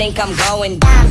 think I'm going down.